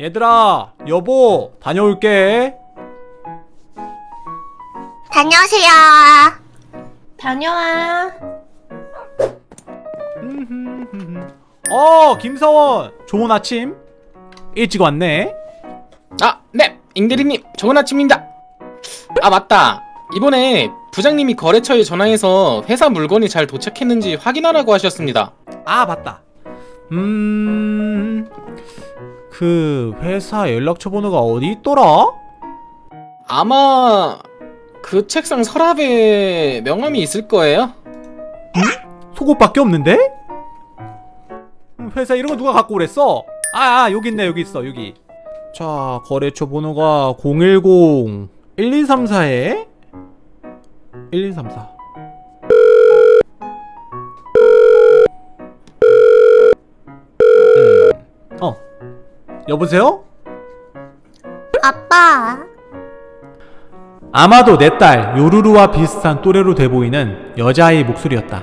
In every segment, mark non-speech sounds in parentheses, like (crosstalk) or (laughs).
얘들아 여보 다녀올게 다녀오세요. 다녀와. (laughs) 어 김서원 좋은 아침 일찍 왔네 아, 네, 잉대리님, 좋은 아침입니다. 아, 맞다. 이번에 부장님이 거래처에 전화해서 회사 물건이 잘 도착했는지 확인하라고 하셨습니다. 아 맞다 음... 그 회사 연락처 번호가 어디 있더라? 아마 그 책상 서랍에 명함이 있을 거예요. 속옷밖에 없는데? 음, 회사 이런 거 누가 갖고 그랬어? 아, 아 여기 있네 여기 있어 여기 자 거래처 번호가 010 1234에 1234 여보세요? 아빠. 아마도 내 딸 요루루와 비슷한 또래로 돼 보이는 여자아이 목소리였다.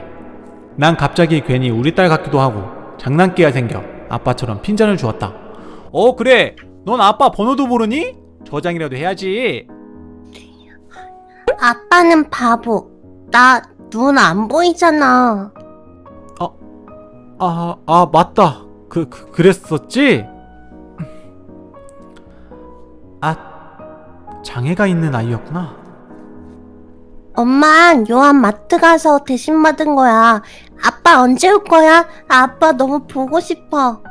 난 갑자기 괜히 우리 딸 같기도 하고 장난기가 생겨 아빠처럼 핀잔을 주었다. 어 그래 넌 아빠 번호도 모르니? 저장이라도 해야지. 아빠는 바보. 나 눈 안 보이잖아. 아, 아 맞다. 그, 그 그랬었지? 장애가 있는 아이였구나. 엄만 요한 마트 가서 대신 받은 거야. 아빠 언제 올 거야? 아빠 너무 보고 싶어.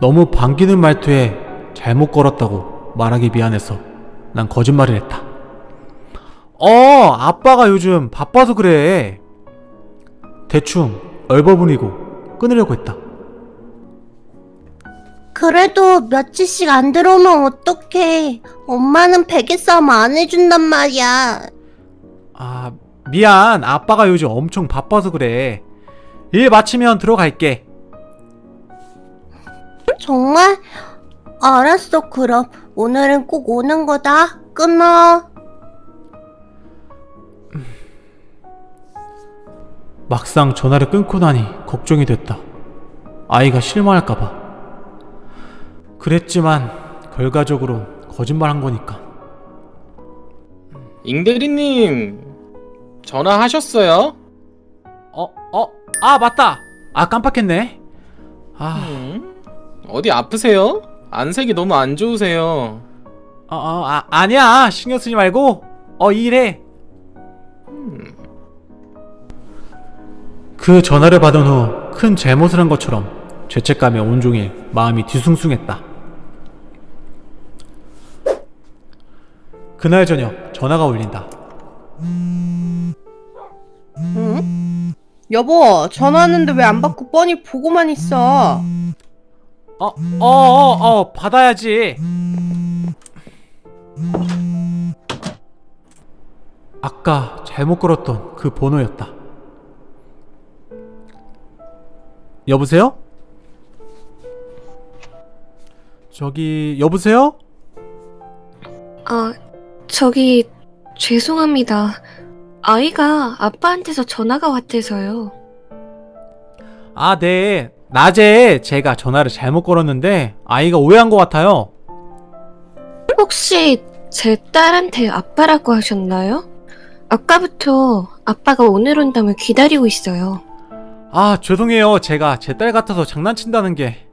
너무 반기는 말투에 잘못 걸었다고 말하기 미안해서 난 거짓말을 했다. 어, 아빠가 요즘 바빠서 그래. 대충 얼버무리고 끊으려고 했다. 그래도 며칠씩 안 들어오면 어떡해. 엄마는 베개 싸움 안 해준단 말이야. 아, 미안. 아빠가 요즘 엄청 바빠서 그래. 일 마치면 들어갈게. 정말? 알았어, 그럼. 오늘은 꼭 오는 거다. 끊어. 막상 전화를 끊고 나니 걱정이 됐다. 아이가 실망할까봐. 그랬지만 결과적으로 거짓말한 거니까. 잉대리님, 전화하셨어요? 어, 어, 아 맞다. 아 깜빡했네. 아, 음? 어디 아프세요? 안색이 너무 안 좋으세요. 어, 어, 아 아니야. 신경 쓰지 말고 어 일해. 그 전화를 받은 후 큰 잘못을 한 것처럼 죄책감에 온종일 마음이 뒤숭숭했다. 그날 저녁 전화가 울린다. 응? 여보, 전화 왔는데 왜 안 받고 뻔히 보고만 있어? 어, 어, 어, 어, 받아야지. 아까 잘못 걸었던 그 번호였다. 여보세요? 저기, 여보세요? 아, 저기 죄송합니다. 아이가 아빠한테서 전화가 왔대서요. 아, 네. 낮에 제가 전화를 잘못 걸었는데 아이가 오해한 것 같아요. 혹시 제 딸한테 아빠라고 하셨나요? 아까부터 아빠가 오늘 온다며 기다리고 있어요. 아, 죄송해요. 제가 제 딸 같아서 장난친다는 게.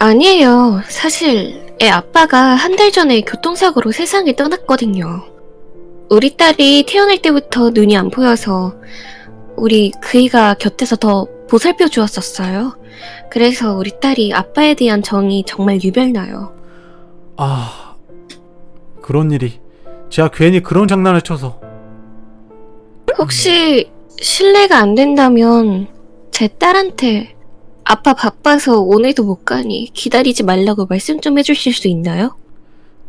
아니에요. 사실 애 아빠가 한 달 전에 교통사고로 세상을 떠났거든요. 우리 딸이 태어날 때부터 눈이 안 보여서 우리 그이가 곁에서 더 보살펴 주었었어요. 그래서 우리 딸이 아빠에 대한 정이 정말 유별나요. 아, 그런 일이. 제가 괜히 그런 장난을 쳐서. 혹시 실례가 안 된다면 제 딸한테 아빠 바빠서 오늘도 못 가니 기다리지 말라고 말씀 좀 해주실 수 있나요?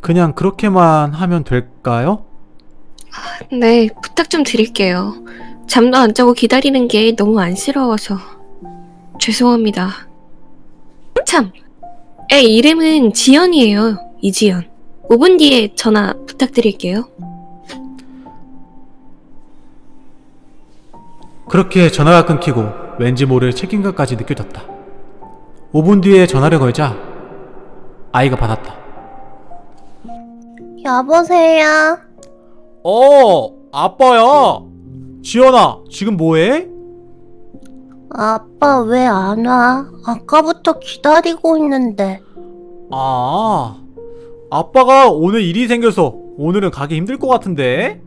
그냥 그렇게만 하면 될까요? 네, 부탁 좀 드릴게요. 잠도 안 자고 기다리는 게 너무 안쓰러워서. 죄송합니다. 참, 애 이름은 지연이에요. 이지연. 5분 뒤에 전화 부탁드릴게요. 그렇게 전화가 끊기고 왠지 모를 책임감까지 느껴졌다. 5분 뒤에 전화를 걸자 아이가 받았다. 여보세요. 어, 아빠야. 지연아, 지금 뭐해? 아빠 왜 안 와? 아까부터 기다리고 있는데. 아, 아빠가 오늘 일이 생겨서 오늘은 가기 힘들 것 같은데?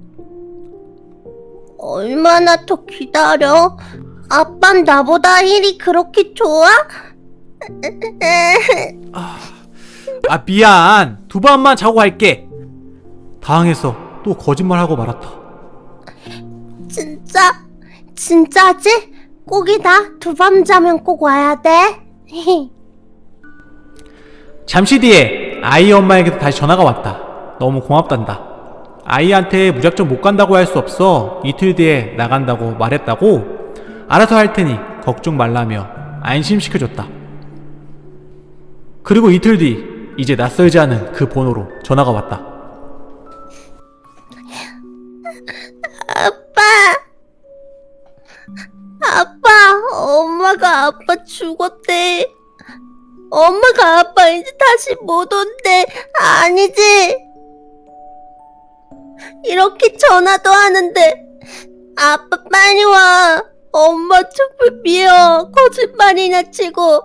얼마나 더 기다려? 아빤 나보다 일이 그렇게 좋아? 아, 미안. 두 밤만 자고 갈게. 당황해서 또 거짓말하고 말았다. 진짜? 진짜지? 꼭이다. 두 밤 자면 꼭 와야 돼. (laughs) 잠시 뒤에 아이 엄마에게도 다시 전화가 왔다. 너무 고맙단다. 아이한테 무작정 못 간다고 할 수 없어 이틀 뒤에 나간다고 말했다고 알아서 할 테니 걱정 말라며 안심시켜줬다. 그리고 이틀 뒤 이제 낯설지 않은 그 번호로 전화가 왔다. 아빠. 아빠, 엄마가 아빠 죽었대. 엄마가 아빠 이제 다시 못 온대. 아니지? 이렇게 전화도 하는데 아빠 빨리 와. 엄마 정말 미워. 거짓말이나 치고.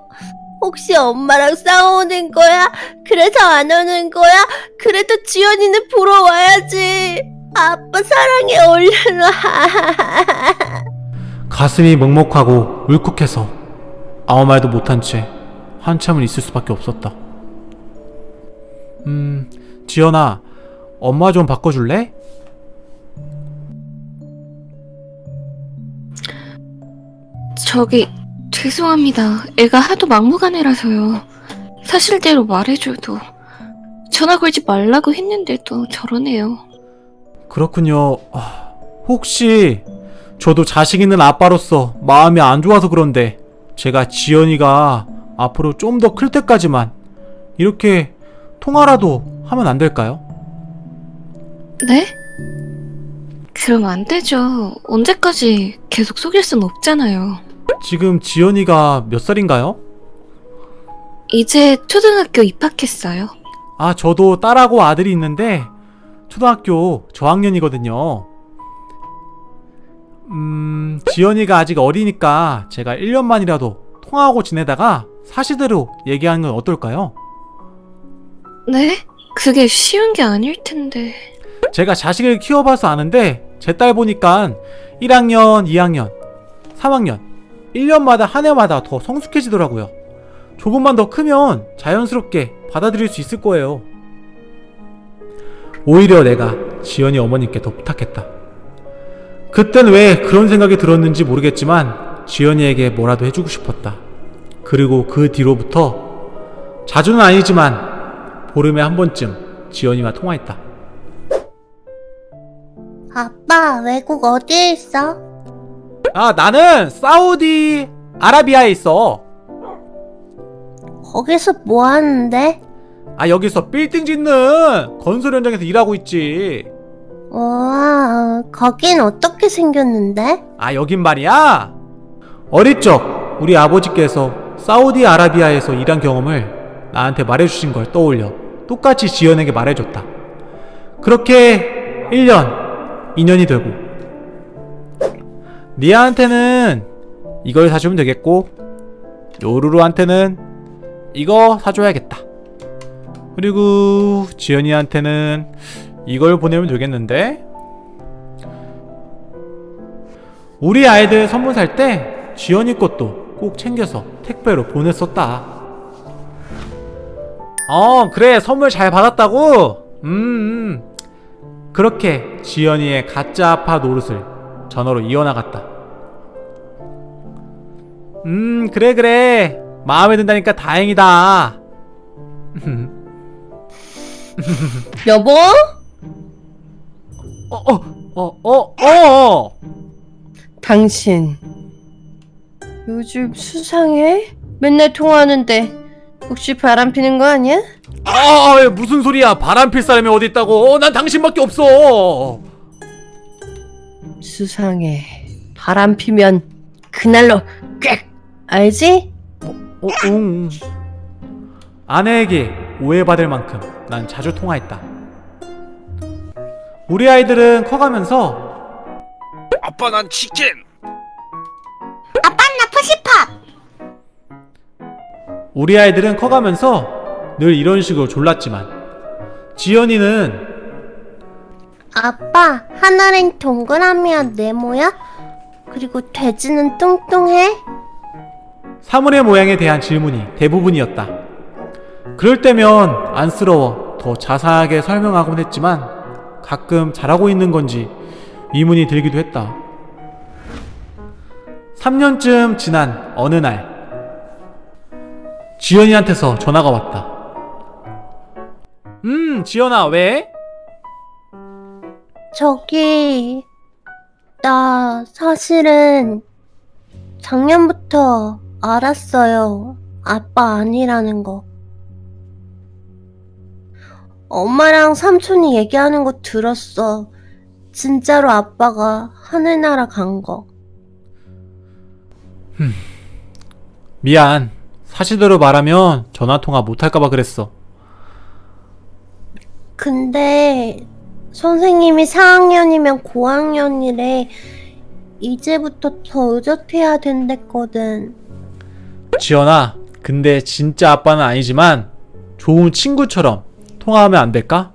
혹시 엄마랑 싸우는 거야? 그래서 안 오는 거야? 그래도 지연이는 보러 와야지. 아빠 사랑해 와. (laughs) 가슴이 먹먹하고 울컥해서 아무 말도 못한 채 한참을 있을 수밖에 없었다. 음, 지연아, 엄마 좀 바꿔줄래? 저기 죄송합니다. 애가 하도 막무가내라서요. 사실대로 말해줘도 전화 걸지 말라고 했는데도 저러네요. 그렇군요. 아, 혹시 저도 자식 있는 아빠로서 마음이 안 좋아서 그런데 제가 지연이가 앞으로 좀 더 클 때까지만 이렇게 통화라도 하면 안 될까요? 네? 그럼 안 되죠. 언제까지 계속 속일 순 없잖아요. 지금 지연이가 몇 살인가요? 이제 초등학교 입학했어요. 아, 저도 딸하고 아들이 있는데 초등학교 저학년이거든요. 음, 지연이가 아직 어리니까 제가 1년만이라도 통화하고 지내다가 사실대로 얘기하는 건 어떨까요? 네? 그게 쉬운 게 아닐 텐데. 제가 자식을 키워봐서 아는데 제 딸 보니까 1학년, 2학년, 3학년 1년마다 한 해마다 더 성숙해지더라고요. 조금만 더 크면 자연스럽게 받아들일 수 있을 거예요. 오히려 내가 지연이 어머님께 더 부탁했다. 그땐 왜 그런 생각이 들었는지 모르겠지만 지연이에게 뭐라도 해주고 싶었다. 그리고 그 뒤로부터 자주는 아니지만 보름에 한 번쯤 지연이와 통화했다. 아빠, 외국 어디에 있어? 아 나는 사우디 아라비아에 있어 거기서 뭐 하는데? 아 여기서 빌딩 짓는 건설 현장에서 일하고 있지 와, 거긴 어떻게 생겼는데? 아 여긴 말이야 어릴 적 우리 아버지께서 사우디 아라비아에서 일한 경험을 나한테 말해주신 걸 떠올려 똑같이 지연에게 말해줬다 그렇게 1년 2년이 되고 니아한테는 이걸 사주면 되겠고 요루루한테는 이거 사줘야겠다. 그리고 지연이한테는 이걸 보내면 되겠는데 우리 아이들 선물 살 때 지연이 것도 꼭 챙겨서 택배로 보냈었다. 어 그래 선물 잘 받았다고? 음, 음. 그렇게 지연이의 가짜 아빠 노릇을 전화로 이어나갔다 음 그래 그래 마음에 든다니까 다행이다 여보? 어어 어 어 어 당신 요즘 수상해? 맨날 통화하는데 혹시 바람 피는 거 아니야? 아왜 무슨 소리야 바람 필 사람이 어디 있다고 어, 난 당신밖에 없어 수상해. 바람 피면 그날로 알지? 어, 응. 아내에게 오해받을 만큼 난 자주 통화했다. 우리 아이들은 커가면서 아빠 난 치킨 아빠 나 푸시팝. 우리 아이들은 커가면서 늘 이런 식으로 졸랐지만 지연이는 아빠 하늘은 동그라미야 네모야? 그리고 돼지는 뚱뚱해? 사물의 모양에 대한 질문이 대부분이었다. 그럴 때면 안쓰러워 더 자세하게 설명하곤 했지만 가끔 잘하고 있는 건지 의문이 들기도 했다. 3년쯤 지난 어느 날 지연이한테서 전화가 왔다. 음, 지연아, 왜? 저기 나 사실은 작년부터 알았어요. 아빠 아니라는 거. 엄마랑 삼촌이 얘기하는 거 들었어. 진짜로 아빠가 하늘나라 간 거. 미안. 사실대로 말하면 전화통화 못할까봐 그랬어. 근데 선생님이 4학년이면 고학년이래. 이제부터 더 의젓해야 된댔거든. 지연아, 근데 진짜 아빠는 아니지만 좋은 친구처럼 통화하면 안 될까?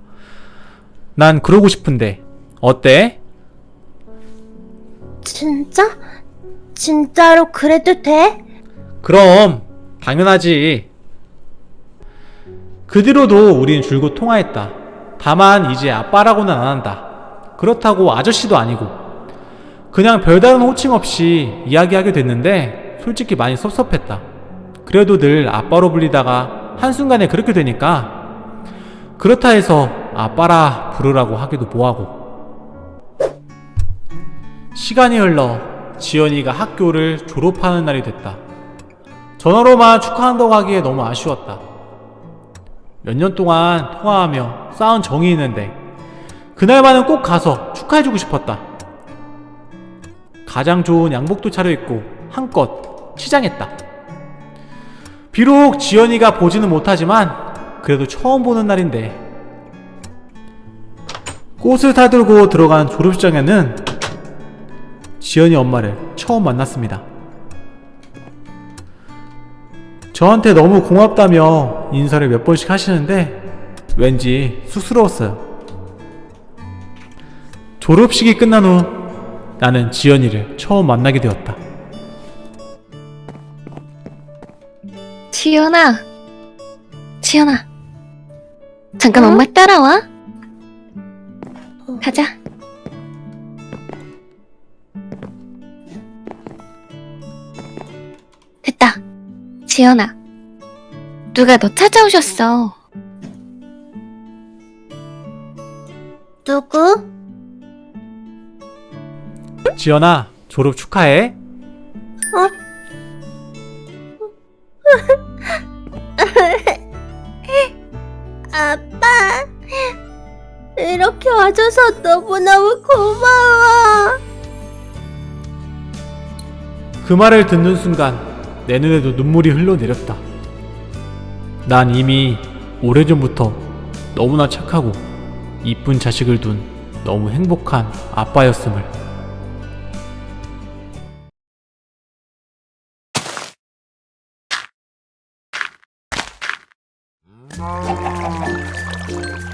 난 그러고 싶은데 어때? 진짜? 진짜로 그래도 돼? 그럼 당연하지. 그 뒤로도 우린 줄곧 통화했다. 다만 이제 아빠라고는 안 한다. 그렇다고 아저씨도 아니고 그냥 별다른 호칭 없이 이야기하게 됐는데 솔직히 많이 섭섭했다. 그래도 늘 아빠로 불리다가 한순간에 그렇게 되니까 그렇다 해서 아빠라 부르라고 하기도 뭐하고 시간이 흘러 지연이가 학교를 졸업하는 날이 됐다. 전화로만 축하한다고 하기에 너무 아쉬웠다. 몇 년 동안 통화하며 쌓은 정이 있는데 그날만은 꼭 가서 축하해주고 싶었다. 가장 좋은 양복도 차려입고 한껏 치장했다. 비록 지연이가 보지는 못하지만 그래도 처음 보는 날인데 꽃을 사들고 들어간 졸업식장에는 지연이 엄마를 처음 만났습니다. 저한테 너무 고맙다며 인사를 몇 번씩 하시는데 왠지 쑥스러웠어요. 졸업식이 끝난 후 나는 지연이를 처음 만나게 되었다. 지연아. 지연아. 잠깐 응? 엄마 따라와. 가자. 됐다. 지연아. 누가 너 찾아오셨어. 누구? 지연아, 졸업 축하해. (laughs) 아빠. 이렇게 와줘서 너무너무 고마워. 그 말을 듣는 순간 내 눈에도 눈물이 흘러내렸다. 난 이미 오래전부터 너무나 착하고 이쁜 자식을 둔 너무 행복한 아빠였음을. Oh.